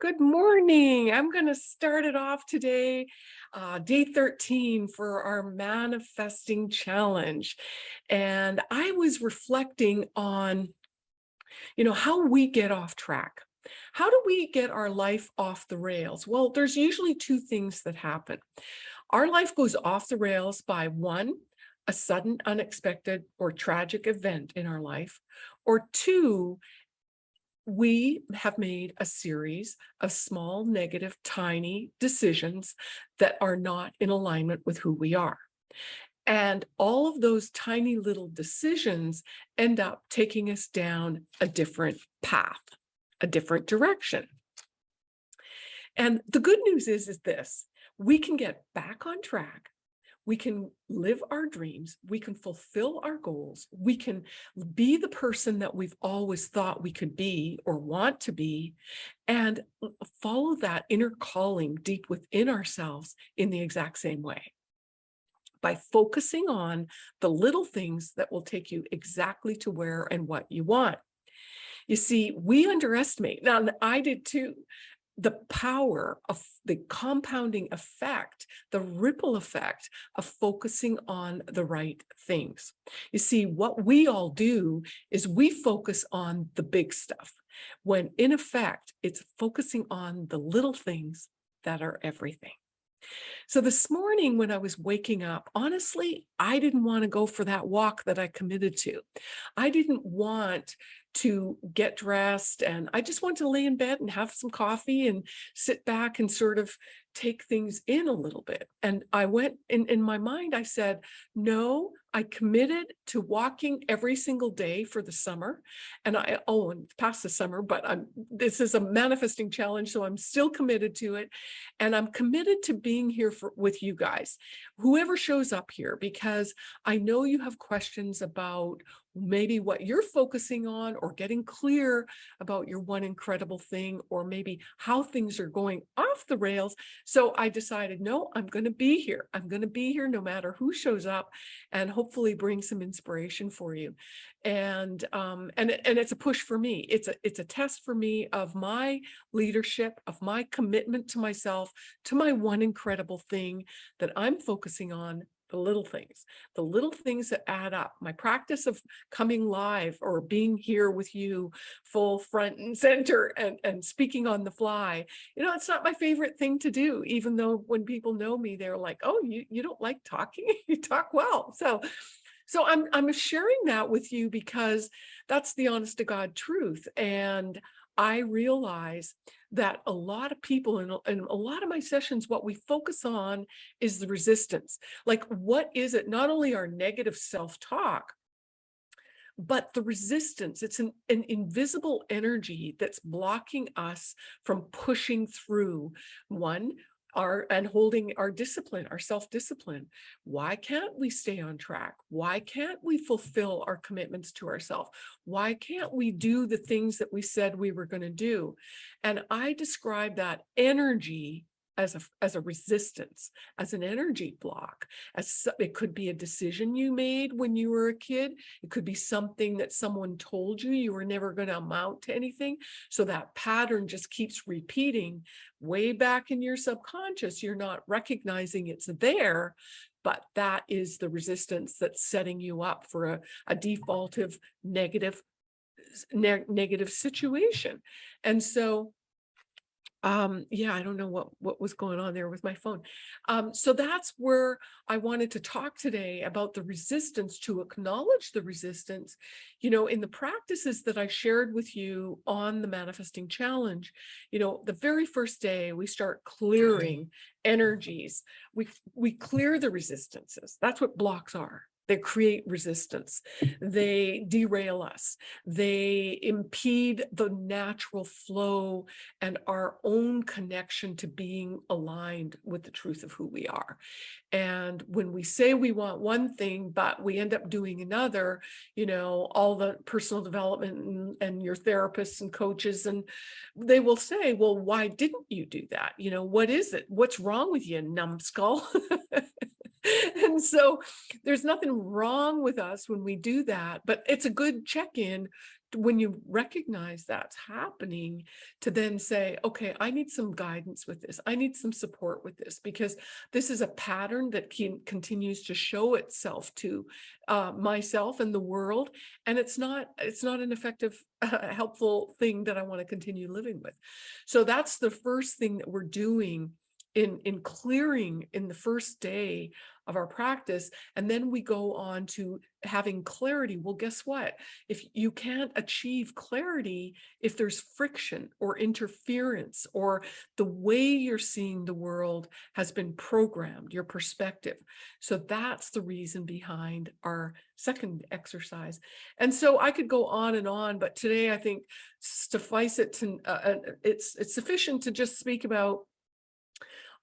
Good morning. I'm going to start it off today, uh, day 13 for our manifesting challenge. And I was reflecting on, you know, how we get off track. How do we get our life off the rails? Well, there's usually two things that happen. Our life goes off the rails by one, a sudden, unexpected or tragic event in our life, or two, we have made a series of small, negative, tiny decisions that are not in alignment with who we are. And all of those tiny little decisions end up taking us down a different path, a different direction. And the good news is, is this, we can get back on track we can live our dreams, we can fulfill our goals, we can be the person that we've always thought we could be or want to be, and uh, follow that inner calling deep within ourselves in the exact same way by focusing on the little things that will take you exactly to where and what you want. You see, we underestimate, now I did too, the power of the compounding effect, the ripple effect of focusing on the right things. You see, what we all do is we focus on the big stuff, when in effect, it's focusing on the little things that are everything. So this morning when I was waking up, honestly, I didn't want to go for that walk that I committed to. I didn't want to get dressed and I just want to lay in bed and have some coffee and sit back and sort of take things in a little bit. And I went in, in my mind, I said, no, I committed to walking every single day for the summer. And I, oh, and past the summer, but I'm, this is a manifesting challenge. So I'm still committed to it. And I'm committed to being here for, with you guys, whoever shows up here, because I know you have questions about maybe what you're focusing on or getting clear about your one incredible thing or maybe how things are going off the rails. So I decided, no, I'm going to be here. I'm going to be here no matter who shows up and hopefully bring some inspiration for you. And um, and and it's a push for me. It's a it's a test for me of my leadership, of my commitment to myself, to my one incredible thing that I'm focusing on the little things, the little things that add up. My practice of coming live or being here with you full front and center and, and speaking on the fly, you know, it's not my favorite thing to do, even though when people know me, they're like, oh, you, you don't like talking, you talk well. So, so I'm, I'm sharing that with you because that's the honest to God truth. And I realize that a lot of people in, in a lot of my sessions, what we focus on is the resistance. Like, what is it? Not only our negative self-talk, but the resistance, it's an, an invisible energy that's blocking us from pushing through one, our and holding our discipline, our self-discipline. Why can't we stay on track? Why can't we fulfill our commitments to ourselves? Why can't we do the things that we said we were going to do? And I describe that energy as a, as a resistance, as an energy block. As It could be a decision you made when you were a kid. It could be something that someone told you you were never going to amount to anything. So that pattern just keeps repeating way back in your subconscious. You're not recognizing it's there, but that is the resistance that's setting you up for a, a defaultive negative ne negative situation. And so um yeah i don't know what what was going on there with my phone. Um so that's where i wanted to talk today about the resistance to acknowledge the resistance you know in the practices that i shared with you on the manifesting challenge you know the very first day we start clearing energies we we clear the resistances. That's what blocks are they create resistance. They derail us. They impede the natural flow and our own connection to being aligned with the truth of who we are. And when we say we want one thing, but we end up doing another, you know, all the personal development and, and your therapists and coaches, and they will say, well, why didn't you do that? You know, what is it? What's wrong with you, numbskull? and so there's nothing wrong with us when we do that, but it's a good check-in when you recognize that's happening to then say, okay, I need some guidance with this. I need some support with this because this is a pattern that can, continues to show itself to uh, myself and the world. And it's not, it's not an effective, uh, helpful thing that I want to continue living with. So that's the first thing that we're doing in, in clearing in the first day of our practice. And then we go on to having clarity. Well, guess what? If you can't achieve clarity, if there's friction or interference or the way you're seeing the world has been programmed, your perspective. So that's the reason behind our second exercise. And so I could go on and on, but today I think suffice it to, uh, uh it's, it's sufficient to just speak about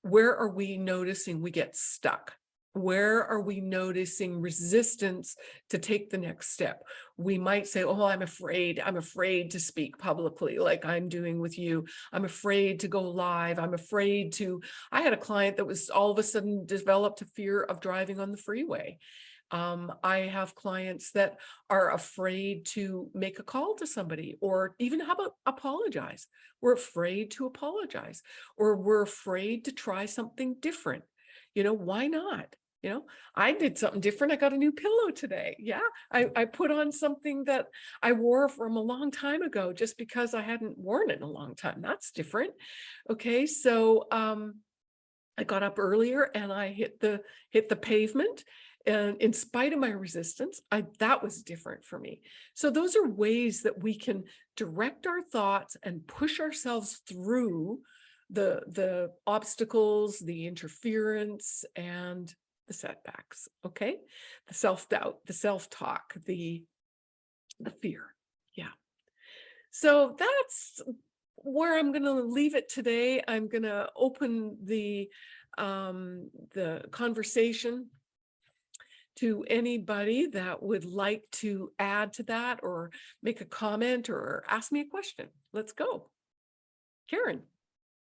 where are we noticing we get stuck? Where are we noticing resistance to take the next step? We might say, oh, I'm afraid, I'm afraid to speak publicly like I'm doing with you. I'm afraid to go live. I'm afraid to, I had a client that was all of a sudden developed a fear of driving on the freeway. Um, I have clients that are afraid to make a call to somebody or even how about apologize. We're afraid to apologize or we're afraid to try something different. You know, why not? You know, I did something different. I got a new pillow today. Yeah, I, I put on something that I wore from a long time ago just because I hadn't worn it in a long time. That's different. Okay, so um, I got up earlier and I hit the hit the pavement and in spite of my resistance, I, that was different for me. So those are ways that we can direct our thoughts and push ourselves through the, the obstacles, the interference, and the setbacks, okay? The self-doubt, the self-talk, the, the fear, yeah. So that's where I'm gonna leave it today. I'm gonna open the, um, the conversation to anybody that would like to add to that or make a comment or ask me a question. Let's go. Karen,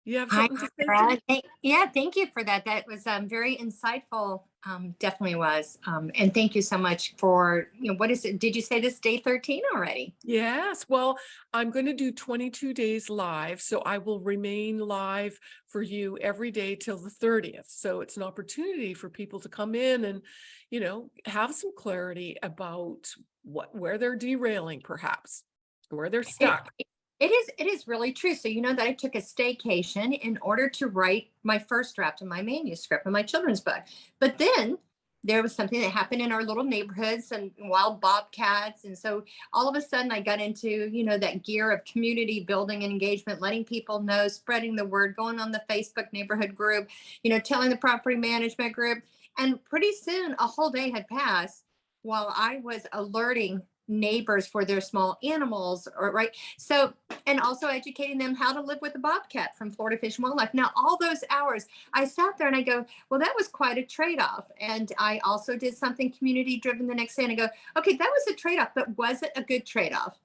you have Hi, something to say? Thank- Yeah, thank you for that. That was um, very insightful. Um, Definitely was. Um, And thank you so much for, you know, what is it? Did you say this day 13 already? Yes, well, I'm going to do 22 days live, so I will remain live for you every day till the 30th. So it's an opportunity for people to come in and, you know, have some clarity about what, where they're derailing perhaps, where they're stuck. It is, it is really true. So you know that I took a staycation in order to write my first draft of my manuscript of my children's book. But then there was something that happened in our little neighborhoods and wild bobcats. And so all of a sudden I got into, you know, that gear of community building and engagement, letting people know, spreading the word, going on the Facebook neighborhood group, you know, telling the property management group. And pretty soon a whole day had passed while I was alerting neighbors for their small animals or right? So and also educating them how to live with a bobcat from florida fish and wildlife. Now all those hours i sat there and i go well that was quite a trade-off. And i also did something community driven the next day and i go okay that was a trade-off but was it a good trade-off?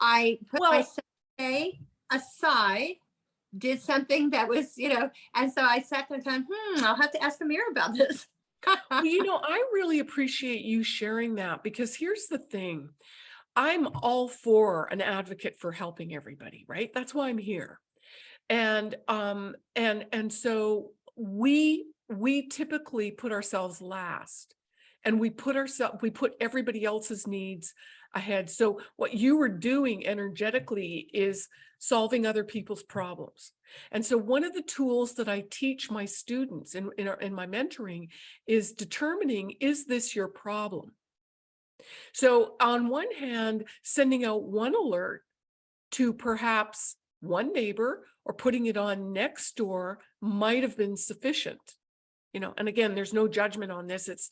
I put Well- my aside did something that was you know and so i sat there and thought hmm i'll have to ask amir about this Well, you know, I really appreciate you sharing that because here's the thing. I'm all for an advocate for helping everybody, right? That's why I'm here. And um and and so we we typically put ourselves last and we put ourselves we put everybody else's needs ahead. So what you were doing energetically is solving other people's problems. And so one of the tools that I teach my students in, in, our, in my mentoring is determining, is this your problem? So on one hand, sending out one alert to perhaps one neighbor or putting it on Nextdoor might have been sufficient. You know, and again, there's no judgment on this. It's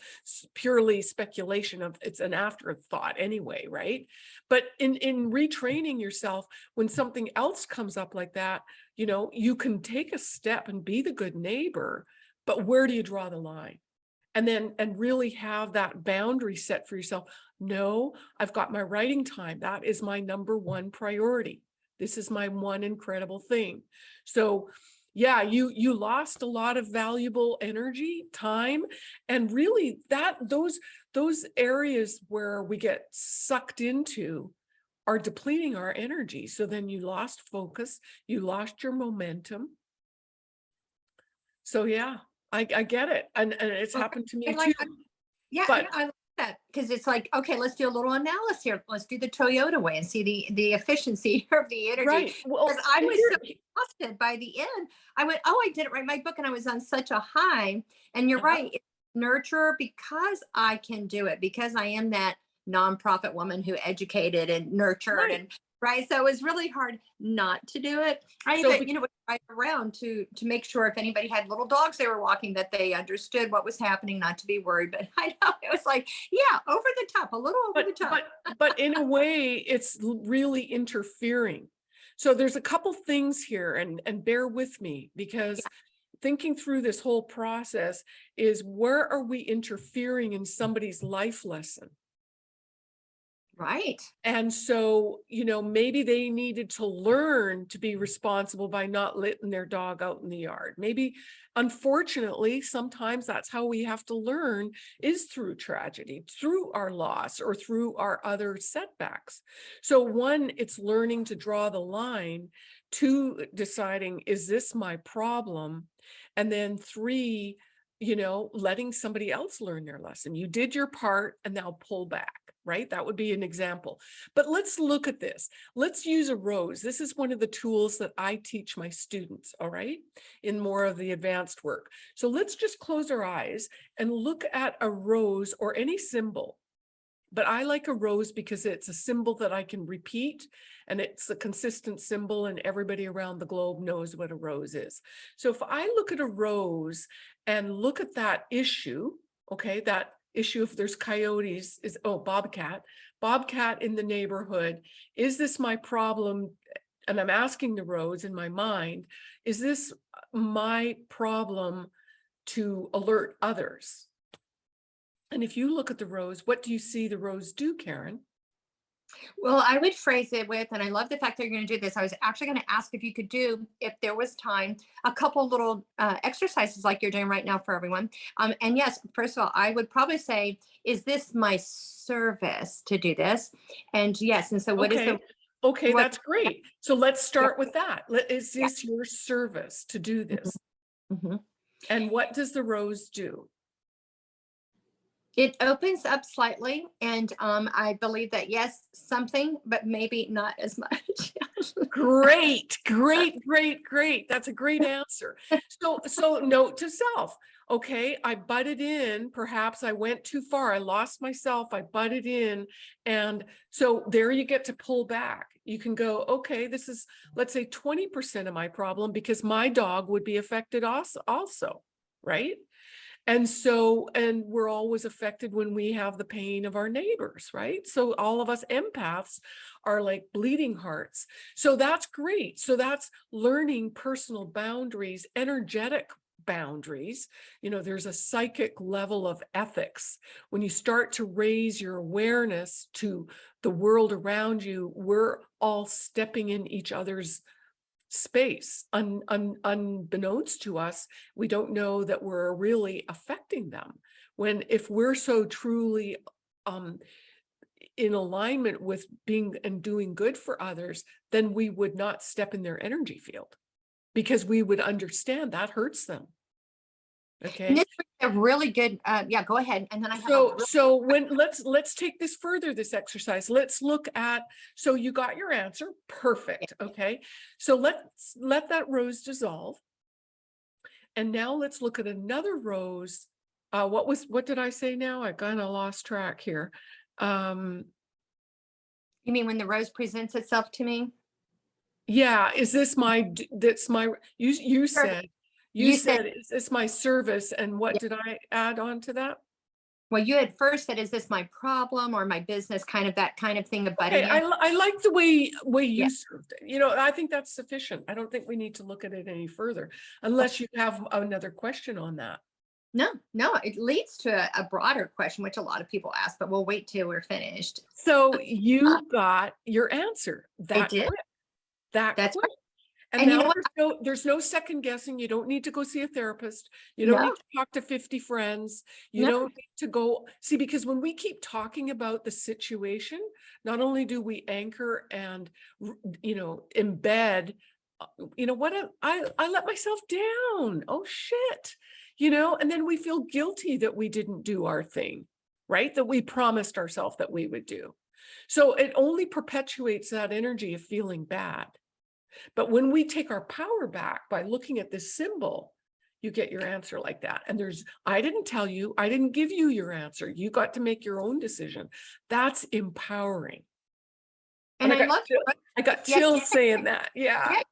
purely speculation of it's an afterthought anyway, right? But in in retraining yourself, when something else comes up like that, you know, you can take a step and be the good neighbor, but where do you draw the line? And then and really have that boundary set for yourself. No, I've got my writing time. That is my number one priority. This is my one incredible thing. So yeah, you you lost a lot of valuable energy, time, and really that those those areas where we get sucked into are depleting our energy. So then you lost focus, you lost your momentum. So yeah, I, I get it. And, and it's happened to me and too. Yeah, But- I like that because it's like, okay, let's do a little analysis here. Let's do the Toyota way and see the the efficiency of the energy. Right. Well, I was so exhausted by the end. I went, oh, I didn't write my book and I was on such a high. And you're Uh-huh. right, it's nurturer because I can do it, because I am that nonprofit woman who educated and nurtured Right. and right. So it was really hard not to do it. I So even, be- you know, would drive around to to make sure if anybody had little dogs they were walking that they understood what was happening, not to be worried. But I know it was like, yeah, over the top, a little over the top. but, but in a way, it's really interfering. So there's a couple things here and, and bear with me because thinking through this whole process is where are we interfering in somebody's life lesson? Right. And so, you know, maybe they needed to learn to be responsible by not letting their dog out in the yard. Maybe, unfortunately, sometimes that's how we have to learn is through tragedy, through our loss or through our other setbacks. So one, it's learning to draw the line. Two, deciding, is this my problem? And then three, you know, letting somebody else learn their lesson. You did your part and now pull back, right? That would be an example. But let's look at this. Let's use a rose. This is one of the tools that I teach my students, all right, in more of the advanced work. So let's just close our eyes and look at a rose or any symbol. But I like a rose because it's a symbol that I can repeat and it's a consistent symbol and everybody around the globe knows what a rose is. So if I look at a rose and look at that issue, okay, that issue if there's coyotes is, oh, bobcat, bobcat in the neighborhood, is this my problem? And I'm asking the rose in my mind, is this my problem to alert others? And if you look at the rose, what do you see the rose do, Karen? Well, I would phrase it with, and I love the fact that you're going to do this. I was actually going to ask if you could do, if there was time, a couple little uh, exercises like you're doing right now for everyone. Um, and yes, first of all, I would probably say, is this my service to do this? And yes, and so what is Okay. the Okay, what- that's great. So let's start with that. Is Yeah. this your service to do this? Mhm. And what does the rose do? It opens up slightly, and um, I believe that yes, something, but maybe not as much. Great, great, great, great. That's a great answer. So, so note to self, okay, I butted in, perhaps I went too far, I lost myself, I butted in. And so there you get to pull back. You can go, okay, this is, let's say twenty percent of my problem because my dog would be affected also, also, right? And so, and we're always affected when we have the pain of our neighbors, right? So all of us empaths are like bleeding hearts. So that's great. So that's learning personal boundaries, energetic boundaries. You know, there's a psychic level of ethics. When you start to raise your awareness to the world around you, we're all stepping in each other's space un, un, unbeknownst to us we don't know that we're really affecting them. When if we're so truly um in alignment with being and doing good for others then we would not step in their energy field because we would understand that hurts them And okay this is a really good, uh, yeah, go ahead. And then I have. so so when let's let's take this further this exercise. Let's look at so you got your answer perfect okay? So let's let that rose dissolve. And now let's look at another rose uh what was what did i say now? I kind of lost track here. Um. You mean when the rose presents itself to me? yeah is this my d- that's my you you said you, You said, said- is this my service and what Yeah. did i add on to that Well, you had first said, is this my problem or my business? Kind of that kind of thing about Okay, I, I like the way, way you Yeah. served it. You know, I think that's sufficient. I don't think we need to look at it any further oh. unless you have another question on that. No, no, it leads to a, a broader question, which a lot of people ask, but we'll wait till we're finished. So you got your answer. That did. quick. That That's quick. And And you know there's no, there's no second guessing. You don't need to go see a therapist. You don't No. need to talk to 50 friends. You No. don't need to go, see, because when we keep talking about the situation, not only do we anchor and, you know, embed, uh, you know, what, I, I let myself down. Oh, shit. You know, and then we feel guilty that we didn't do our thing, right? That we promised ourselves that we would do. So it only perpetuates that energy of feeling bad. But when we take our power back by looking at this symbol, you get your answer like that. And there's, I didn't tell you, I didn't give you your answer. You got to make your own decision. That's empowering. And I I got love chill- I got Yeah. chills saying that. Yeah. Yeah,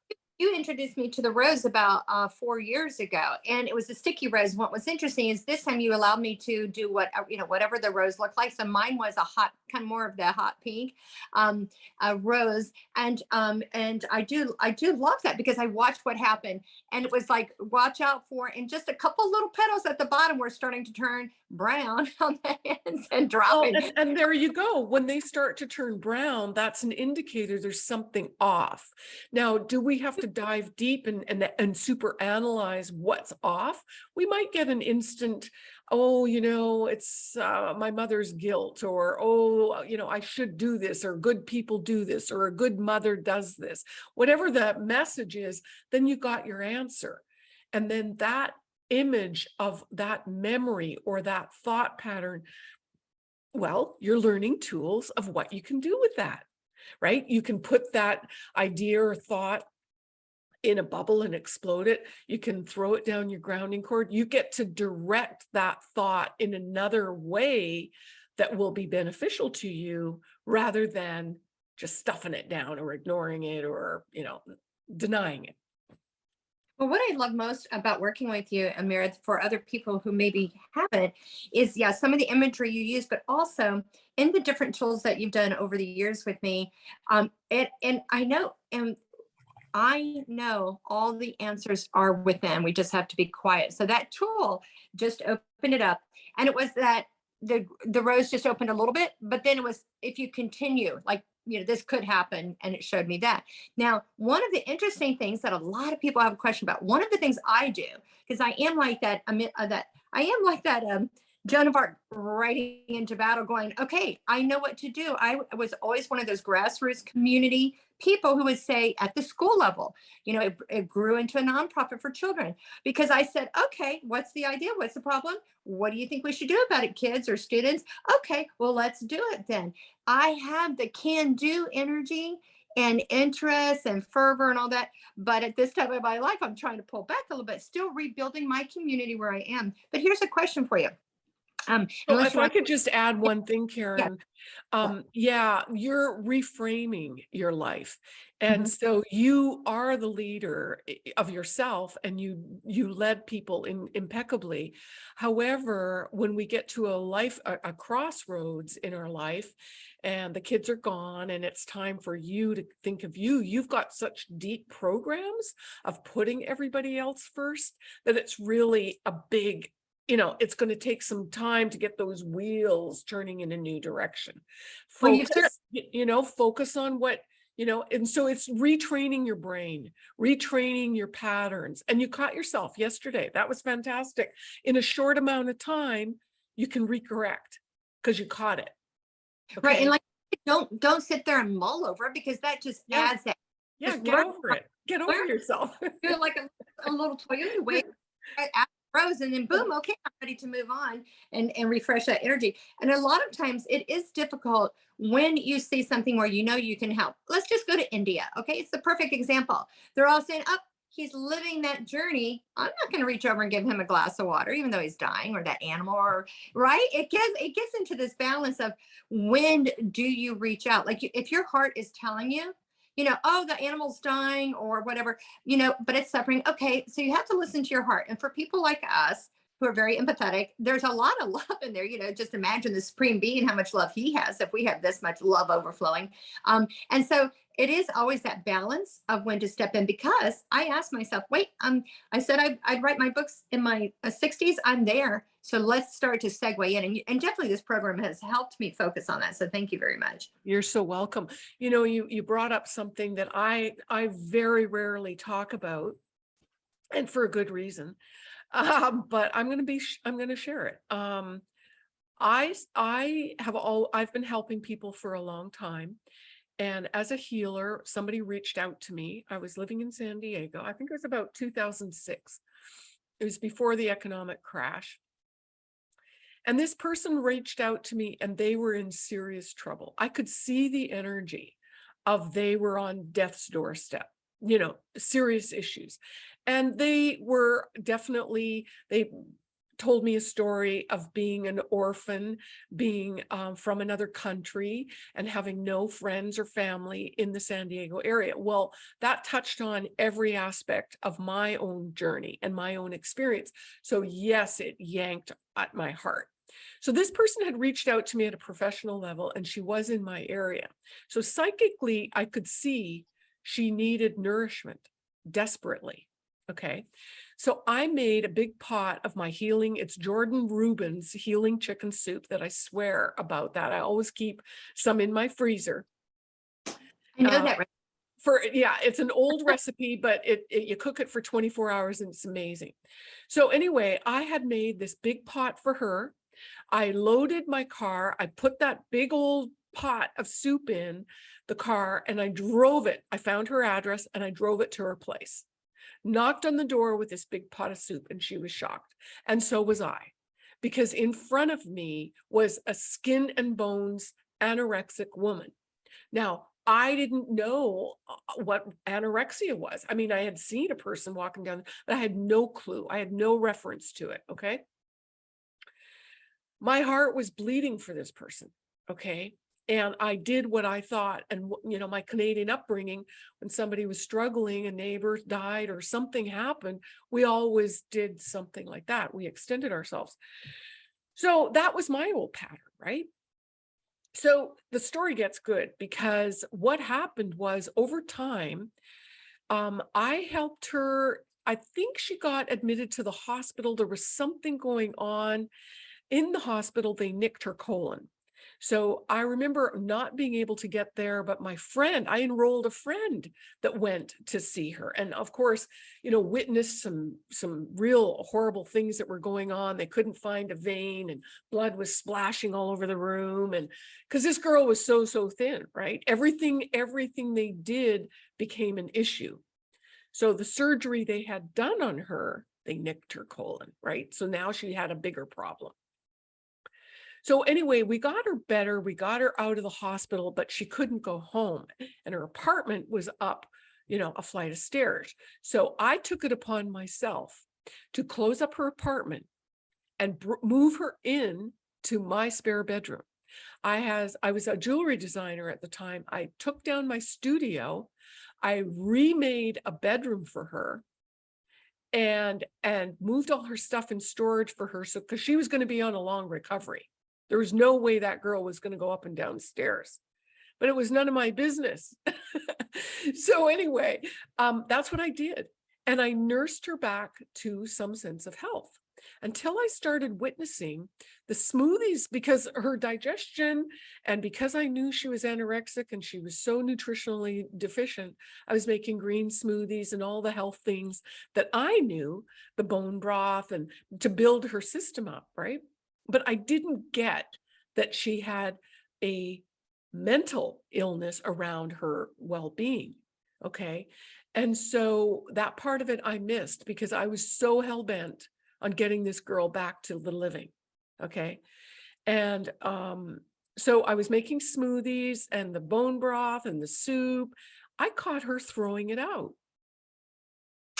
you introduced me to the rose about uh, four years ago, and it was a sticky rose. What was interesting is this time you allowed me to do what uh, you know, whatever the rose looked like. So mine was a hot, kind of more of the hot pink um, rose, and um, and I do, I do love that because I watched what happened, and it was like watch out for, and just a couple little petals at the bottom were starting to turn brown on the ends and Well, dropping. and, and there you go. When they start to turn brown, that's an indicator there's something off. Now, do we have to dive deep and, and, and super analyze what's off? We might get an instant, oh, you know, it's uh, my mother's guilt, or oh, you know, I should do this, or good people do this, or a good mother does this. Whatever the message is, then you got your answer. And then that image of that memory or that thought pattern well, you're learning tools of what you can do with that, right? You can put that idea or thought in a bubble and explode it. You can throw it down your grounding cord. You get to direct that thought in another way that will be beneficial to you rather than just stuffing it down or ignoring it or, you know, denying it. Well, what I love most about working with you, Amir, for other people who maybe haven't, is yeah, some of the imagery you use, but also in the different tools that you've done over the years with me. Um, and and I know, and I know all the answers are within. We just have to be quiet. So that tool just opened it up, and it was that the the rose just opened a little bit, but then it was if you continue, like you know, this could happen, and it showed me that. Now, one of the interesting things that a lot of people have a question about, one of the things I do, because I am like that, uh, that I am like that um, Joan of Arc riding into battle going, okay, I know what to do. I was always one of those grassroots community people who would say at the school level, you know, it, it grew into a nonprofit for children because I said, okay, what's the idea? What's the problem? What do you think we should do about it, kids or students? Okay, well, let's do it then. I have the can do energy and interest and fervor and all that. But at this time of my life, I'm trying to pull back a little bit, still rebuilding my community where I am. But here's a question for you. Um, Well, if I could just add one thing, Karen, um, yeah, you're reframing your life. And Mhm. so you are the leader of yourself and you you led people in impeccably. However, when we get to a life, a, a crossroads in our life and the kids are gone and it's time for you to think of you, you've got such deep programs of putting everybody else first that it's really a big you know, it's going to take some time to get those wheels turning in a new direction. Well, you've Focus, you know, focus on what, you know, and so it's retraining your brain, retraining your patterns. And you caught yourself yesterday. That was fantastic. In a short amount of time, you can recorrect because you caught it. right. And like, don't, don't sit there and mull over it because that just Yeah. adds that. yeah, just get learn over it. Get over learn- yourself. Feel like a, a little Toyota wave at rose and then boom, okay, I'm ready to move on and, and refresh that energy. And a lot of times it is difficult when you see something where you know you can help. Let's just go to India. Okay. It's the perfect example. They're all saying, oh, he's living that journey. I'm not going to reach over and give him a glass of water, even though he's dying or that animal or right. It gets, it gets into this balance of when do you reach out? Like if your heart is telling you, you know, oh, the animal's dying or whatever, you know, but it's suffering. Okay, so you have to listen to your heart. And for people like us who are very empathetic, there's a lot of love in there. You know, just imagine the supreme being, how much love he has if we have this much love overflowing. Um, and so it is always that balance of when to step in because I asked myself, wait, um, I said I'd, I'd write my books in my uh, 60s. I'm there. So let's start to segue in. And, and definitely this program has helped me focus on that. So thank you very much. You're so welcome. You know, you, you brought up something that I, I very rarely talk about and for a good reason. Um, but I'm going to be, I'm going to share it. Um, I, I have all, I've been helping people for a long time. And as a healer, somebody reached out to me. I was living in San Diego. I think it was about 2006. It was before the economic crash. And this person reached out to me and they were in serious trouble. I could see the energy of they were on death's doorstep, you know, serious issues. And they were definitely, they told me a story of being an orphan, being um, from another country and having no friends or family in the San Diego area. Well, that touched on every aspect of my own journey and my own experience. So yes, it yanked at my heart. So this person had reached out to me at a professional level and she was in my area. So psychically, I could see she needed nourishment desperately. Okay. So I made a big pot of my healing. It's Jordan Rubin's healing chicken soup that I swear about that. I always keep some in my freezer I know Uh, that. for yeah it's an old recipe but it, it you cook it for 24 hours and it's amazing so anyway i had made this big pot for her i loaded my car i put that big old pot of soup in the car and i drove it i found her address and i drove it to her place knocked on the door with this big pot of soup and she was shocked and so was i because in front of me was a skin and bones anorexic woman now, I didn't know uh, what anorexia was. I mean, I had seen a person walking down, but I had no clue. I had no reference to it. Okay. My heart was bleeding for this person. Okay. And I did what I thought. And, you know, my Canadian upbringing, when somebody was struggling, a neighbor died or something happened, we always did something like that. We extended ourselves. So that was my old pattern, right? So the story gets good because what happened was over time, um, I helped her. I think she got admitted to the hospital. There was something going on in the hospital. They nicked her colon. So I remember not being able to get there, but my friend, I enrolled a friend that went to see her. And of course, you know, witnessed some, some real horrible things that were going on. They couldn't find a vein and blood was splashing all over the room. And because this girl was so, so thin, right? Everything, everything they did became an issue. So the surgery they had done on her, they nicked her colon, right? So now she had a bigger problem. So anyway, we got her better. We got her out of the hospital, but she couldn't go home and her apartment was up, you know, a flight of stairs. So I took it upon myself to close up her apartment and move her in to my spare bedroom. I has I was a jewelry designer at the time. I took down my studio. I remade a bedroom for her and and moved all her stuff in storage for her so because she was going to be on a long recovery. There was no way that girl was going to go up and down stairs. But it was none of my business. so anyway, um, that's what I did. And I nursed her back to some sense of health until I started witnessing the smoothies because her digestion and because I knew she was anorexic and she was so nutritionally deficient, I was making green smoothies and all the health things that I knew, the bone broth and to build her system up, right? But I didn't get that she had a mental illness around her well-being. Okay. And so that part of it I missed because I was so hell-bent on getting this girl back to the living. Okay. And um, so I was making smoothies and the bone broth and the soup. I caught her throwing it out.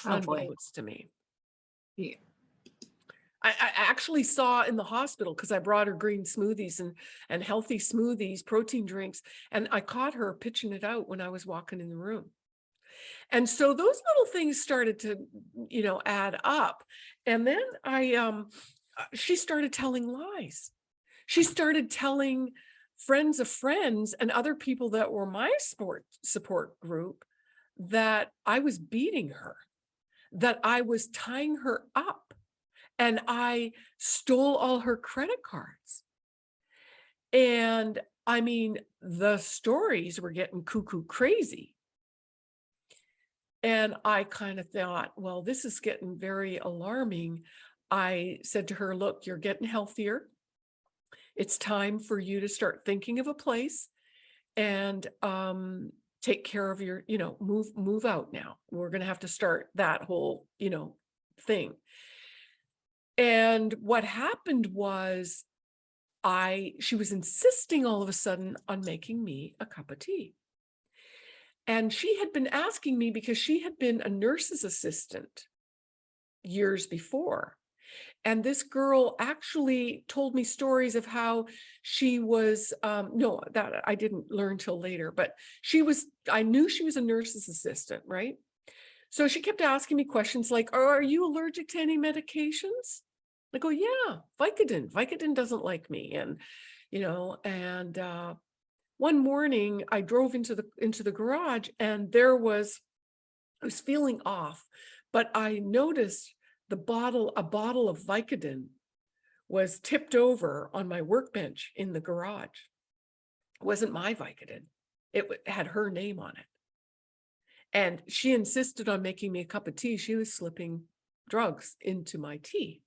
Oh boy. unbeknownst to me. Yeah. I, I actually saw in the hospital because I brought her green smoothies and and healthy smoothies, protein drinks, and I caught her pitching it out when I was walking in the room. And so those little things started to, you know, add up. And then I um uh, she started telling lies. She started telling friends of friends and other people that were my sport support group that I was beating her, that I was tying her up and I stole all her credit cards. And I mean, the stories were getting cuckoo crazy. And I kind of thought, well, this is getting very alarming. I said to her, look, you're getting healthier. It's time for you to start thinking of a place and um, take care of your, you know, move, move out now. We're going to have to start that whole, you know, thing. And what happened was I, she was insisting all of a sudden on making me a cup of tea. And she had been asking me because she had been a nurse's assistant years before. And this girl actually told me stories of how she was, um, no, that I didn't learn till later, but she was, I knew she was a nurse's assistant, right? So she kept asking me questions like, are you allergic to any medications? I go, yeah, Vicodin. Vicodin doesn't like me. And, you know, and uh, one morning I drove into the into the garage and there was, I was feeling off, but I noticed the bottle, a bottle of Vicodin was tipped over on my workbench in the garage. It wasn't my Vicodin. It had her name on it. And she insisted on making me a cup of tea. She was slipping drugs into my tea.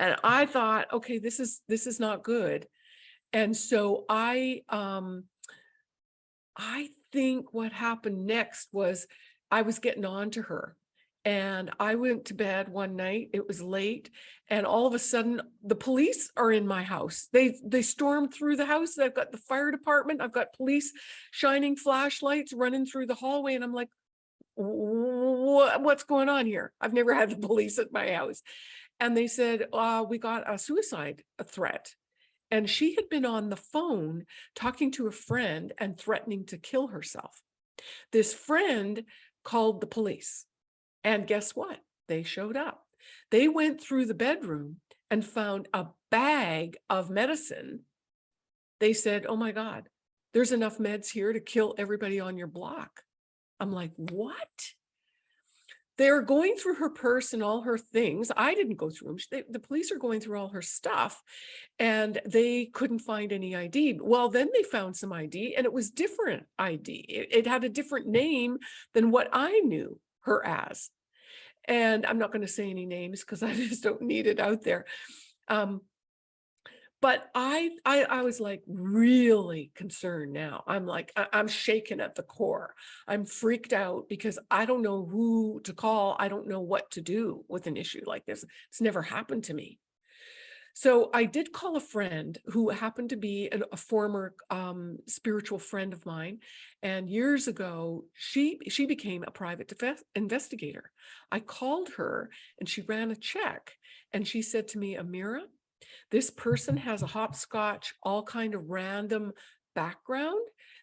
And I thought, okay, this is this is not good. And so I um I think what happened next was I was getting on to her and I went to bed one night, it was late, and all of a sudden the police are in my house. They they stormed through the house. I've got the fire department, I've got police shining flashlights running through the hallway and I'm like what, what's going on here? I've never had the police at my house. And they said, uh, we got a suicide threat. And she had been on the phone talking to a friend and threatening to kill herself. This friend called the police. And guess what? They showed up. They went through the bedroom and found a bag of medicine. They said, oh my God, there's enough meds here to kill everybody on your block. I'm like, what? They're going through her purse and all her things. I didn't go through them. They, the police are going through all her stuff and they couldn't find any ID. Well, then they found some ID and it was different ID. It, it had a different name than what I knew her as. And I'm not going to say any names because I just don't need it out there. Um, but I, I, I was like really concerned now. I'm like, I, I'm shaken at the core. I'm freaked out because I don't know who to call. I don't know what to do with an issue like this. It's never happened to me. So I did call a friend who happened to be an, a former um, spiritual friend of mine. And years ago, she, she became a private investigator. I called her and she ran a check and she said to me, Amira, this person has a hopscotch, all kind of random background.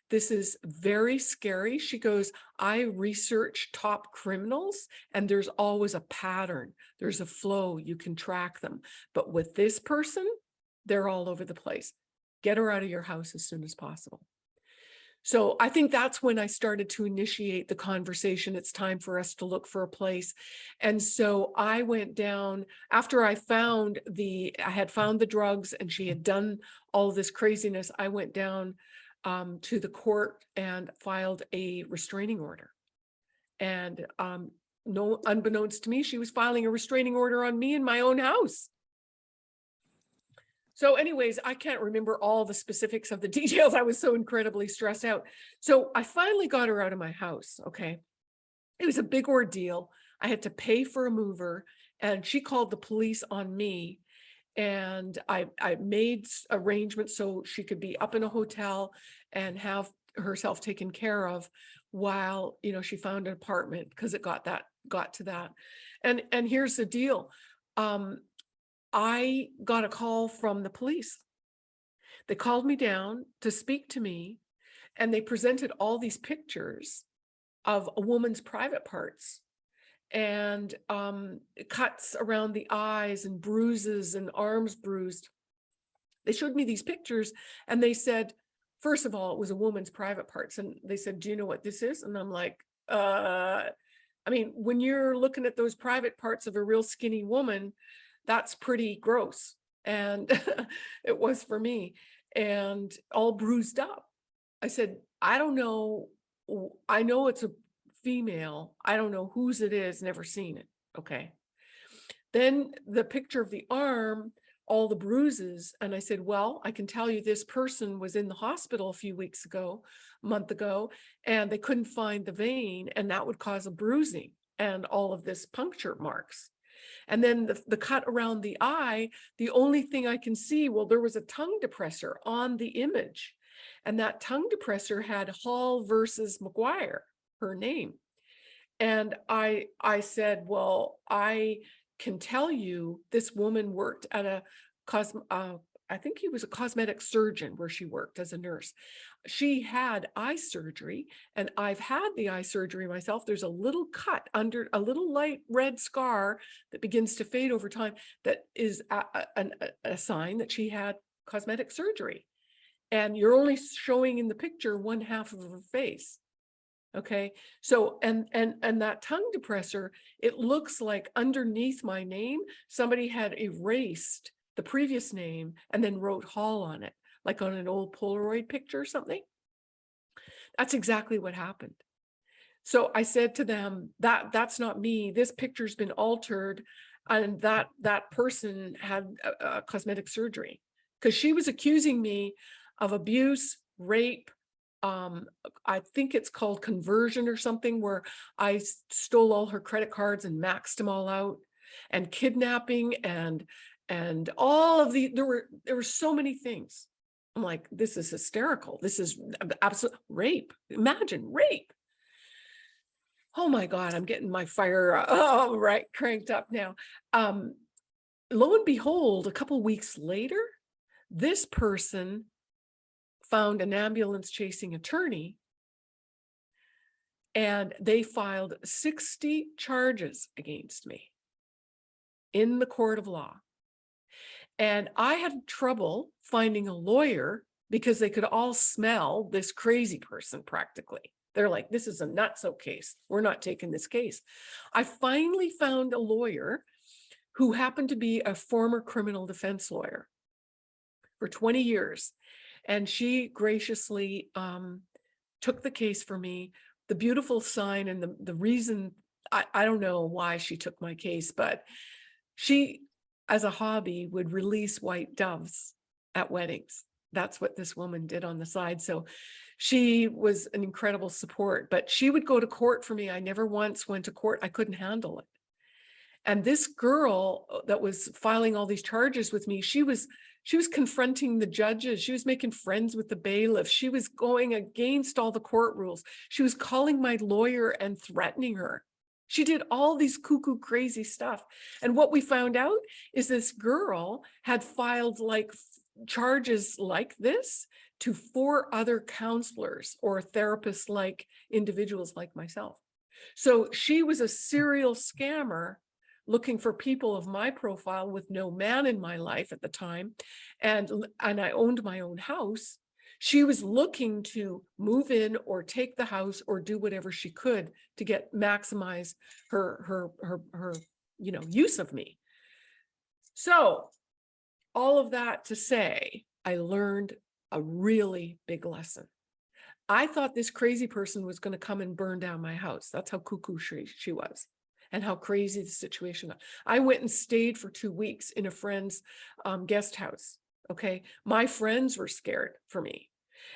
This is very scary. She goes, I research top criminals and there's always a pattern. There's a flow, you can track them. But with this person, they're all over the place. Get her out of your house as soon as possible. So I think that's when I started to initiate the conversation. It's time for us to look for a place. And so I went down after I found the, I had found the drugs and she had done all this craziness. I went down um, to the court and filed a restraining order. And um, no, unbeknownst to me, she was filing a restraining order on me in my own house. So anyways, I can't remember all the specifics of the details. I was so incredibly stressed out. So I finally got her out of my house. Okay. It was a big ordeal. I had to pay for a mover and she called the police on me and I, I made arrangements so she could be up in a hotel and have herself taken care of while, you know, she found an apartment because it got that, got to that. And, and here's the deal. Um, I got a call from the police. They called me down to speak to me and they presented all these pictures of a woman's private parts and um, cuts around the eyes and bruises and arms bruised. they showed me these pictures and they said, first of all, it was a woman's private parts. And they said, do you know what this is? And I'm like, uh, I mean, when you're looking at those private parts of a real skinny woman, that's pretty gross. And it was for me and all bruised up. I said, I don't know. I know it's a female. I don't know whose it is, never seen it. Okay. Then the picture of the arm, all the bruises. And I said, well, I can tell you this person was in the hospital a few weeks ago, a month ago, and they couldn't find the vein and that would cause a bruising and all of this puncture marks. And then the, the cut around the eye, the only thing I can see, well, there was a tongue depressor on the image. And that tongue depressor had Hall versus McGuire, her name. And I, I said, well, I can tell you this woman worked at a cos, uh, I think he was a cosmetic surgeon where she worked as a nurse. She had eye surgery and I've had the eye surgery myself. There's a little cut under a little light red scar that begins to fade over time that is a, a- a- sign that she had cosmetic surgery. And you're only showing in the picture one half of her face. Okay, so and and and that tongue depressor, it looks like underneath my name, somebody had erased the previous name and then wrote Hall on it, like on an old Polaroid picture or something. That's exactly what happened. So I said to them, that that's not me. This picture's been altered. And that that person had a, a cosmetic surgery because she was accusing me of abuse, rape. Um, I think it's called conversion or something where I stole all her credit cards and maxed them all out and kidnapping and and all of the there were there were so many things. I'm like, this is hysterical. This is absolute rape. Imagine rape. Oh my God, I'm getting my fire oh, right cranked up now. Um, lo and behold, a couple weeks later, this person found an ambulance chasing attorney and they filed 60 charges against me in the court of law. And I had trouble finding a lawyer because they could all smell this crazy person practically. They're like, this is a nutso case. We're not taking this case. I finally found a lawyer who happened to be a former criminal defense lawyer for 20 years. And she graciously um, took the case for me. The beautiful sign and the, the reason, I, I don't know why she took my case, but she, as a hobby, would release white doves at weddings. That's what this woman did on the side. So she was an incredible support, but she would go to court for me. I never once went to court. I couldn't handle it. And this girl uh, that was filing all these charges with me, she was she was confronting the judges. She was making friends with the bailiff. She was going against all the court rules. She was calling my lawyer and threatening her. She did all these cuckoo crazy stuff. And what we found out is this girl had filed like charges like this to four other counselors or therapists like individuals like myself. So she was a serial scammer looking for people of my profile with no man in my life at the time. And, and I owned my own house. She was looking to move in or take the house or do whatever she could to get maximize her, her, her, her, you know, use of me. So all of that to say, I learned a really big lesson. I thought this crazy person was going to come and burn down my house. That's how cuckoo she, she was and how crazy the situation. was. I went and stayed for two weeks in a friend's um, guest house. Okay. My friends were scared for me.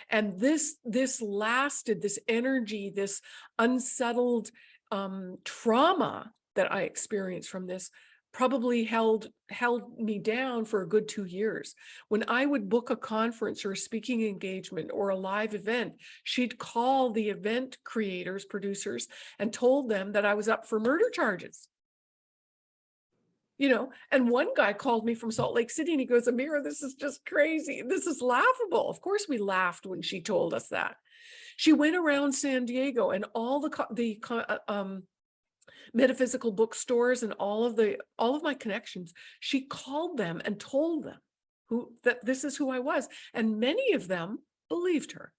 And this, this lasted, this energy, this unsettled um, trauma that I experienced from this probably held held me down for a good two years. When I would book a conference or a speaking engagement or a live event, she'd call the event creators, producers, and told them that I was up for murder charges. You know, and one guy called me from Salt Lake City and he goes, Amira, this is just crazy. This is laughable. Of course, we laughed when she told us that. She went around San Diego and all the the uh, um metaphysical bookstores and all of the all of my connections she called them and told them who, that this is who I was. And many of them believed her.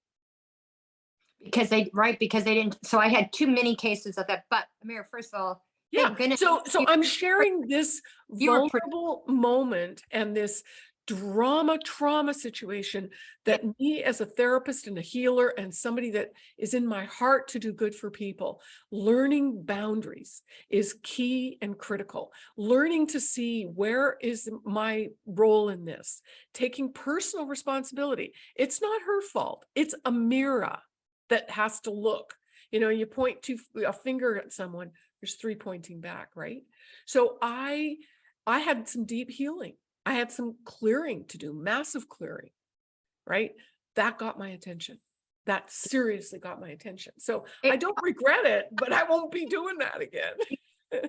Because they, right, because they didn't, so I had too many cases of that, but Amir, first of all, Yeah, so, so I'm sharing this You were pre- vulnerable moment and this drama, trauma situation that me as a therapist and a healer and somebody that is in my heart to do good for people, learning boundaries is key and critical. Learning to see where is my role in this, taking personal responsibility. It's not her fault. It's a mirror that has to look. You know, you point to a finger at someone, there's three pointing back, right? So I, I had some deep healing. I had some clearing to do, massive clearing, right? That got my attention. That seriously got my attention. So I don't regret it, but I won't be doing that again.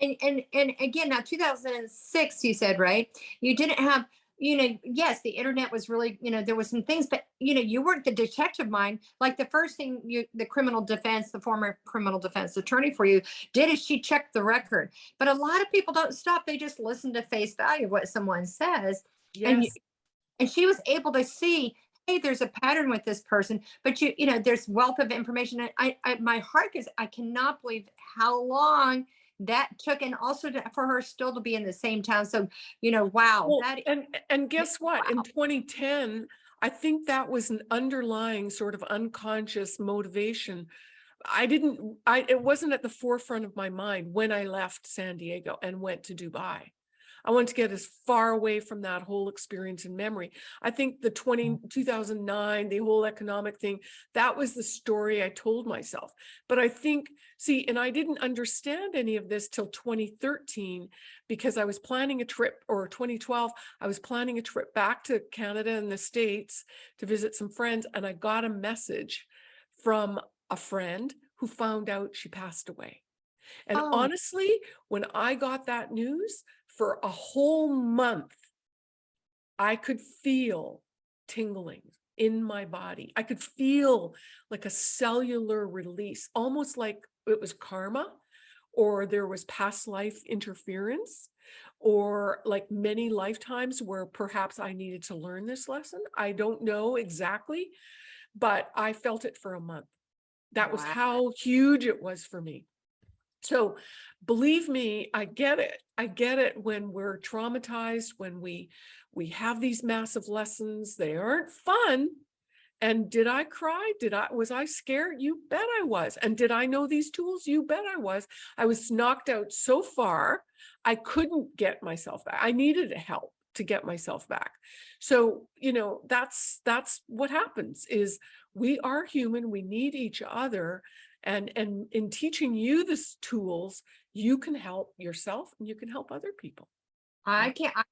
And, and, and again, now 2006, you said, right? You didn't have, you know, yes, the internet was really, you know, there was some things, but you know, you weren't the detective mind. Like the first thing you, the criminal defense, the former criminal defense attorney for you did is she checked the record. But a lot of people don't stop. They just listen to face value what someone says. And you- Yes, and she was able to see hey there's a pattern with this person but you you know there's wealth of information i, I my heart is i cannot believe how long that took and also to, for her still to be in the same town so you know wow Well, that and, and guess what? In 2010, I think that was an underlying sort of unconscious motivation. I didn't, I, it wasn't at the forefront of my mind when I left San Diego and went to Dubai. I wanted to get as far away from that whole experience and memory. I think the 20, mm. 2009, the whole economic thing, that was the story I told myself. But I think, see, and I didn't understand any of this till 2013 because I was planning a trip or 2012, I was planning a trip back to Canada and the States to visit some friends. And I got a message from a friend who found out she passed away. And Oh. honestly, when I got that news for a whole month, I could feel tingling in my body. I could feel like a cellular release, almost like it was karma or there was past life interference or like many lifetimes where perhaps I needed to learn this lesson. I don't know exactly, but I felt it for a month. That was how huge it was for me. So believe me, I get it. I get it when we're traumatized, when we we have these massive lessons. They aren't fun. And did I cry? Did I was I scared? You bet I was. And did I know these tools? You bet I was. I was knocked out so far, I couldn't get myself back. I needed help to get myself back. So, you know, that's that's what happens is we are human, we need each other. And and in teaching you these tools, you can help yourself and you can help other people. I can't. I,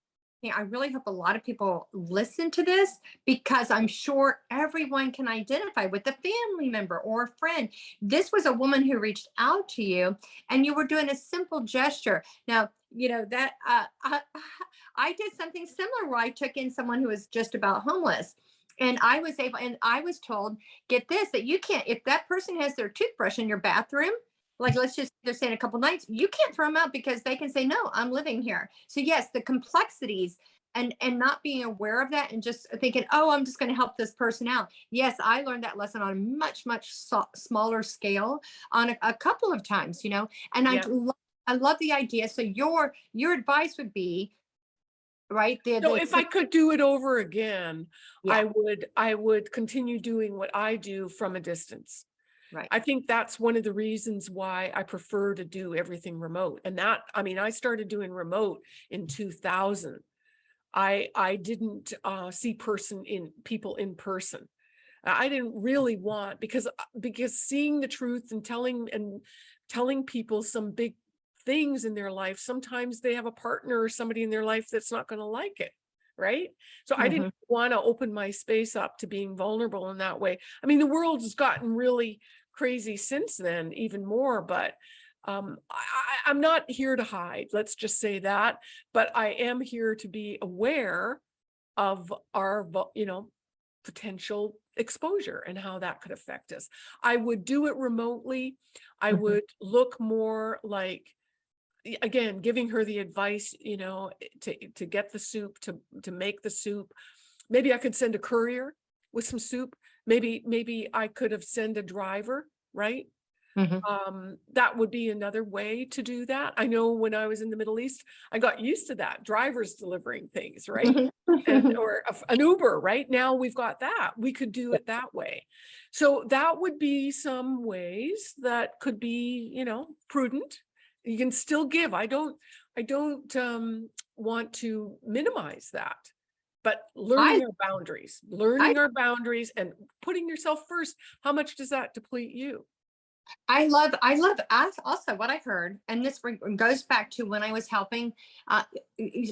yeah, I really hope a lot of people listen to this because I'm sure everyone can identify with a family member or a friend. This was a woman who reached out to you, and you were doing a simple gesture. Now, you know that uh, I, I did something similar where I took in someone who was just about homeless. And I was able, and I was told, get this, that you can't, if that person has their toothbrush in your bathroom, like let's just they're saying a couple nights you can't throw them out because they can say no i'm living here so yes the complexities and and not being aware of that and just thinking oh i'm just going to help this person out. Yes i learned that lesson on a much much so- smaller scale on a, a couple of times you know and i Yeah. love i love the idea. So your your advice would be right the, So if I could do it over again, Yeah. I would, I would continue doing what I do from a distance. Right. I think that's one of the reasons why I prefer to do everything remote. And that, I mean, I started doing remote in two thousand. I, I didn't uh, see person in, people in person. I I didn't really want, because, uh, because seeing the truth and telling, and telling people some big things in their life, sometimes they have a partner or somebody in their life that's not gonna like it, right? So I didn't want to open my space up to being vulnerable in that way. I mean, the world has gotten really crazy since then, even more, but um, I, I'm not here to hide, let's just say that, but I am here to be aware of our, you know, potential exposure and how that could affect us. I would do it remotely. I Mhm. would look more like again, giving her the advice, you know, eh, to, to get the soup, to, to make the soup. Maybe I could send a courier with some soup. Maybe, maybe I could have sent a driver, right? Mhm. Um, that would be another way to do that. I know when I was in the Middle East, I got used to that, drivers delivering things, right? and or an Uber, right? Now we've got that. We could do it that way. So that would be some ways that could be, you know, prudent. You can still give. I don't, I don't um want to minimize that. But learning our boundaries, learning our boundaries and putting yourself first, how much does that deplete you? I love, I love also what I heard, and this goes back to when I was helping. Uh,